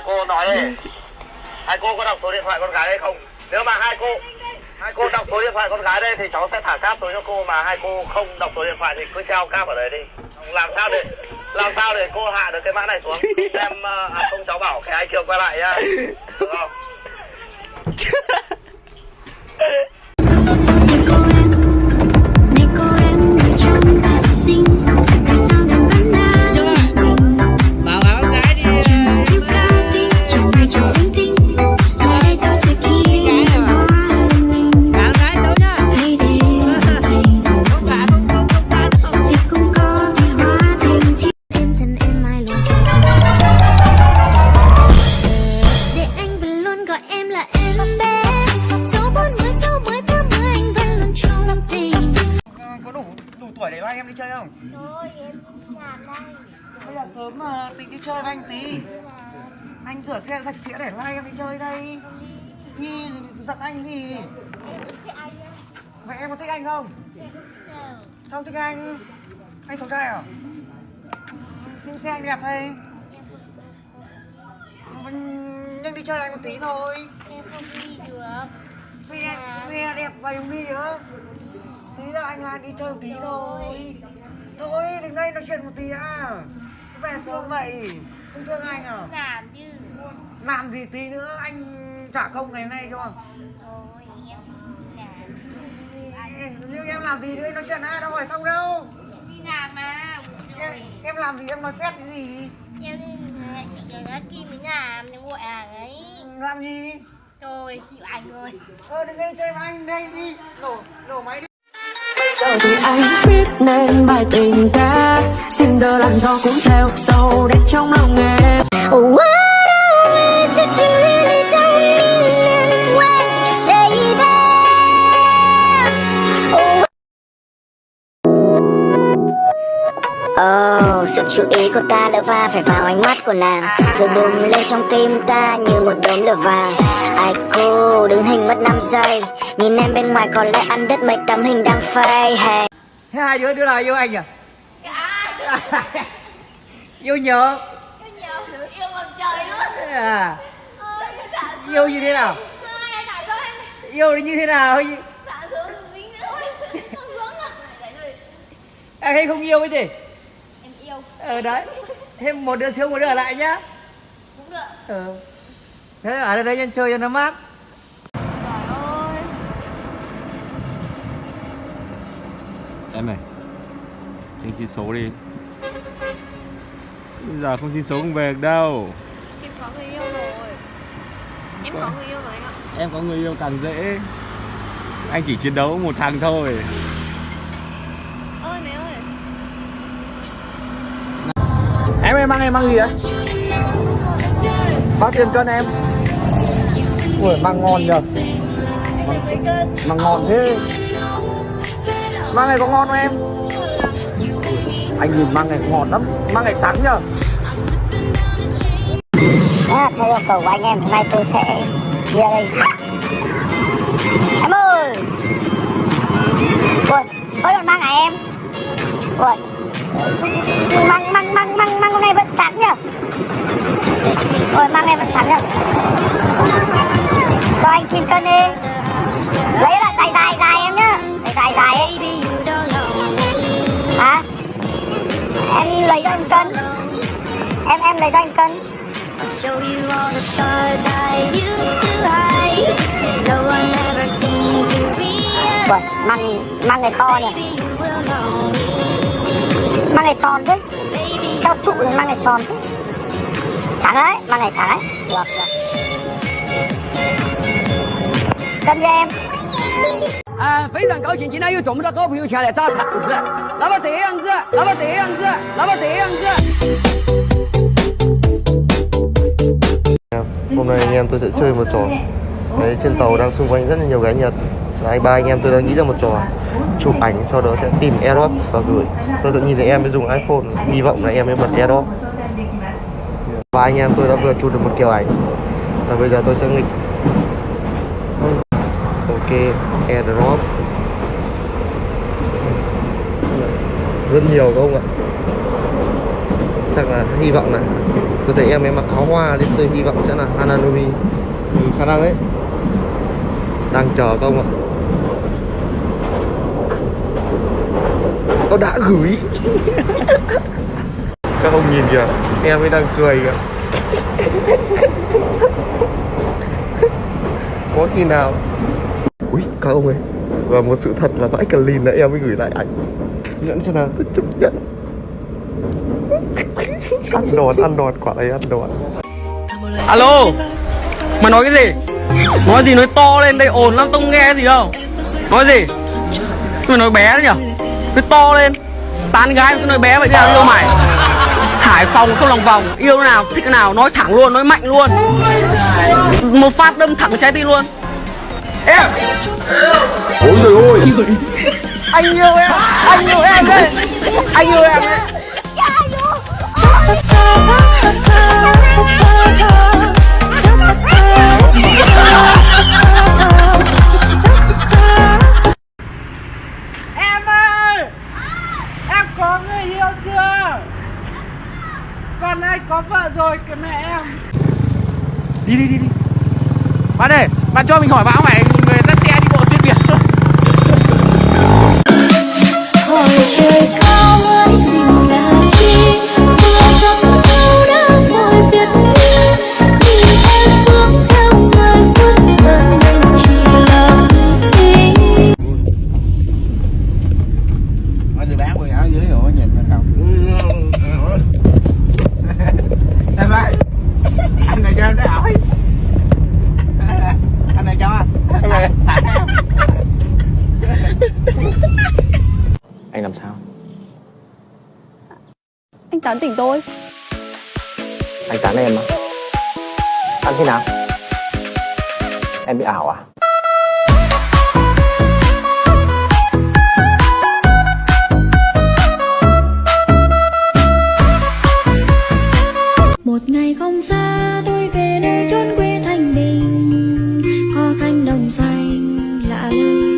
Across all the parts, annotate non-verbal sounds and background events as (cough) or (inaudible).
hai cô nói đi. Hai cô có đọc số điện thoại con gái đây không? Nếu mà hai cô hai cô đọc số điện thoại con gái đây thì cháu sẽ thả cáp xuống cho cô mà hai cô không đọc số điện thoại thì cứ treo cáp ở đấy đi. Làm sao để làm sao để cô hạ được cái mã này xuống? Em ờ, à, không cháu bảo cái ai chiều quay lại nhá. Được không? (laughs) sớm mà tính đi chơi với anh tí. Anh rửa xe sạch sẽ để lai em đi chơi đây. Nhi giận anh thì Vậy em có thích anh không? Sao thích anh? Anh xấu trai à? Xin xe anh đẹp thế Nhưng đi chơi với anh một tí thôi. Em không đi được. Xe, xe đẹp và dùng đi á. Tí nữa anh là đi chơi một tí thôi. Thôi đừng đây nói chuyện một tí à Về sớm vậy? Không thương anh à Làm chứ. Làm gì tí nữa anh trả công ngày nay cho Thôi em làm. Ê, Nhưng em làm gì nữa nói chuyện à đâu phải xong đâu. Đi làm mà em, em làm gì em nói phép cái gì? Em đi chị cái đó Kim mới làm Em gọi hàng ấy Làm gì? Rồi chịu anh rồi. Ờ đừng đi chơi với anh đây đi. Nổ, nổ máy đi. Giờ thì anh viết nên bài tình ca xin đỡ làn gió cuốn theo sâu đẹp trong lòng em What are words if you really don't mean them when you say them? Oh. Oh, sự chú ý của ta lỡ va phải vào ánh mắt của nàng Rồi bùng lên trong tim ta như một đốm lửa vàng Ai cô đứng hình mất 5 giây Nhìn em bên ngoài có lẽ ăn đứt mấy tấm hình đang phây hey. Thế hai đứa đứa nào yêu anh à? (laughs) yêu nhớ. Yêu bằng trời luôn à, Yêu như thế nào? Yêu thì như thế nào? Rồi Anh hay không yêu ấy gì? Em yêu. Ờ đấy. Thêm một đứa xuống một đứa ở lại nhá. Cũng được. Ờ. Thế ở đây đây nhân chơi cho nó mát. Trời ơi Em này Cho anh xin số đi Bây giờ không xin số không về được đâu. Em có người yêu rồi. Em có người yêu rồi anh ạ. Em có người yêu càng dễ. Anh chỉ chiến đấu một thằng thôi. Ơi mẹ ơi. Em em mang em mang gì đấy? Bao tiền cân em? Ui mang ngon nhờ. Mang, mang ngon thế. Mang này có ngon không em? Anh nhìn mang này ngọt lắm Mang này trắng nhờ. À, Theo yêu cầu của anh em hôm nay tôi sẽ đi đây. Em ơi! Ui, ôi còn mang à em? Ui Mang, mang, mang, mang, mang hôm nay vẫn trắng nhở Ôi mang này vẫn trắng nhở Cho anh xin cân đi. Lấy lại tay tay. realize. Ui, mang, mang này to nhỉ Baby, you will know me. Mang này tròn chứ Baby, Theo trụ thì mang này tròn chứ Trắng đấy, mang này trắng đấy Được, được Cân cho em 啊，非常高兴，今天有这么多好朋友前来砸场子。那么这样子，那么这样子，那么这样子。 Hôm nay anh em tôi sẽ chơi một trò Đấy, trên tàu đang xung quanh rất là nhiều gái Nhật Và anh ba anh em tôi đang nghĩ ra một trò Chụp ảnh sau đó sẽ tìm airdrop và gửi. Tôi tự nhìn thấy em mới dùng iPhone Hy vọng là em mới bật airdrop Và anh em tôi đã vừa chụp được một kiểu ảnh Và bây giờ tôi sẽ nghịch. Ok, airdrop Rất nhiều không ạ? Chắc là hy vọng là tôi thấy em ấy mặc áo hoa nên tôi hy vọng sẽ là Hananomi ừ, khả năng đấy. Đang chờ không ạ? Nó đã gửi. (laughs) Các ông nhìn kìa em ấy đang cười kìa. (laughs) Có khi nào? Ui các ông ơi. Và một sự thật là vãi cả lìn là em mới gửi lại ảnh. Nhận xem nào. Tôi chấp nhận. (laughs) Ăn đòn ăn đòn quả này ăn đòn. Alo mày nói cái gì? Nói gì nói to lên đây ồn lắm tao không nghe gì đâu. Nói gì? Mày nói bé đấy nhở nói to lên tán gái cứ nói bé vậy thế nào yêu mày hải phòng không lòng vòng yêu nào thích cái nào nói thẳng luôn nói mạnh luôn một phát đâm thẳng trái tim luôn em ôi trời ơi anh yêu em anh yêu em đấy anh yêu em đấy rồi kìa mẹ em. Đi đi đi đi. Bạn ơi bạn cho mình hỏi bạn không phải người dắt xe đi bộ xuyên việt tán tỉnh tôi Anh tán em mà Tán thế nào? Em bị ảo à? Một ngày không xa tôi về nơi chốn quê thanh bình Có cánh đồng xanh lạ lơi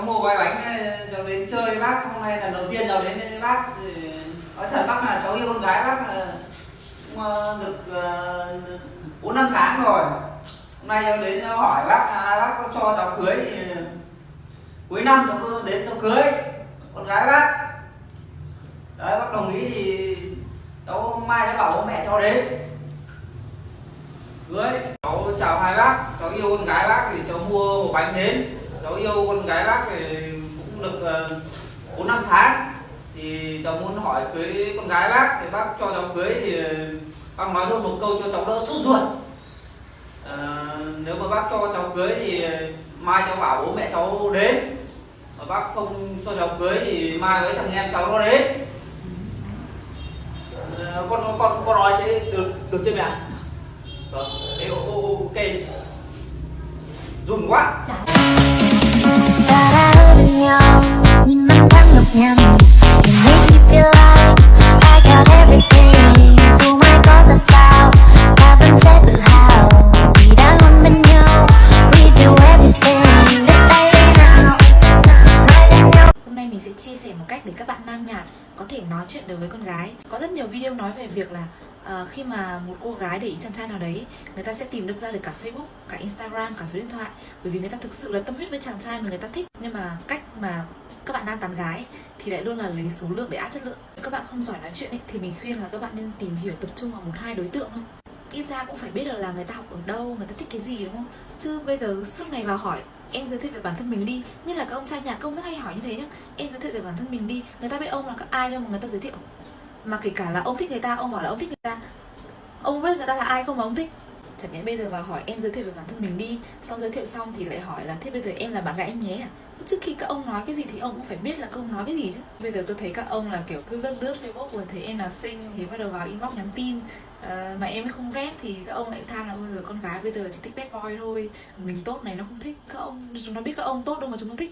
cháu mua vài bánh ờ, cháu đến chơi bác, hôm nay lần đầu tiên cháu đến với bác nói thật bác là cháu yêu con gái bác cũng ờ, được ờ, bốn năm tháng rồi. Hôm nay cháu đến cháu hỏi bác là bác có cho cháu cưới thì cuối năm cháu cứ đến cháu cưới con gái bác. Đấy, bác đồng ý thì cháu mai cháu bảo bố mẹ cháu đến. Cưới, cháu chào hai bác, cháu yêu con gái bác thì cháu mua hộp bánh đến cháu yêu con gái bác thì cũng được ờ, bốn năm tháng. Thì cháu muốn hỏi cưới con gái bác thì bác cho cháu cưới thì bác nói luôn một câu cho cháu đỡ sốt ruột. À, nếu mà bác cho cháu cưới thì mai cháu bảo bố mẹ cháu đến. Mà bác không cho cháu cưới thì mai với thằng em cháu nó đến. À, con con con nói thế được được chưa mẹ? Vâng ok. Run quá. Chả nhau. Nhìn năm tháng nhọc ngàn chia sẻ một cách để các bạn nam nhạt có thể nói chuyện được với con gái. Có rất nhiều video nói về việc là ờ, khi mà một cô gái để ý chàng trai nào đấy, người ta sẽ tìm được ra được cả Facebook, cả Instagram, cả số điện thoại bởi vì người ta thực sự là tâm huyết với chàng trai mà người ta thích. Nhưng mà cách mà các bạn nam tán gái thì lại luôn là lấy số lượng để áp chất lượng. Nếu các bạn không giỏi nói chuyện ấy, thì mình khuyên là các bạn nên tìm hiểu tập trung vào một hai đối tượng thôi. Ít ra cũng phải biết được là người ta học ở đâu, người ta thích cái gì đúng không? Chứ bây giờ suốt ngày vào hỏi em giới thiệu về bản thân mình đi. Như là các ông trai nhà công rất hay hỏi như thế nhá. Em giới thiệu về bản thân mình đi. Người ta biết ông là các ai đâu mà người ta giới thiệu. Mà kể cả là ông thích người ta, ông bảo là ông thích người ta. Ông biết người ta là ai không mà ông thích? Chẳng nhẽ bây giờ vào hỏi em giới thiệu về bản thân mình đi. Xong giới thiệu xong thì lại hỏi là thế bây giờ em là bạn gái anh nhé à trước khi các ông nói cái gì thì ông cũng phải biết là các ông nói cái gì chứ. Bây giờ tôi thấy các ông là kiểu cứ lướt lướt facebook rồi thấy em là xinh thì bắt đầu vào inbox nhắn tin. À, mà em không rep thì các ông lại than là bây giờ con gái bây giờ chỉ thích bad boy thôi. Mình tốt này nó không thích. Các ông chúng nó biết các ông tốt đâu mà chúng nó thích.